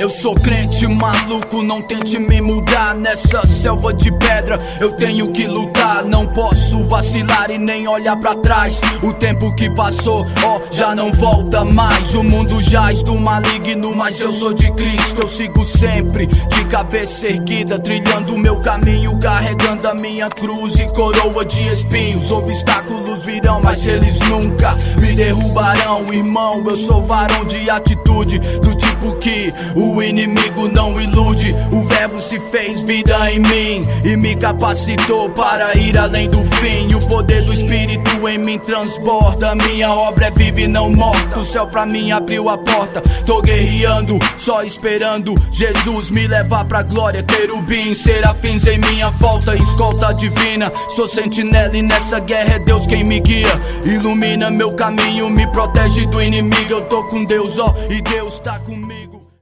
Eu sou crente maluco, não tente me mudar nessa selva de pedra. Eu tenho que lutar, não posso vacilar e nem olhar para trás. O tempo que passou, ó, oh, já não volta mais. O mundo jaz do maligno, mas eu sou de Cristo. Eu sigo sempre de cabeça erguida, trilhando o meu caminho, carregando a minha cruz e coroa de espinhos. Obstáculos virão, mas eles nunca me derrubarão, irmão. Eu sou varão de atitude, do tipo que o inimigo não ilude. O fez vida em mim e me capacitou para ir além do fim. O poder do Espírito em mim transborda. Minha obra é viva e não morta. O céu pra mim abriu a porta. Tô guerreando, só esperando Jesus me levar pra glória. Querubim, serafins em minha volta, escolta divina. Sou sentinela e nessa guerra é Deus quem me guia. Ilumina meu caminho, me protege do inimigo. Eu tô com Deus, ó, e Deus tá comigo.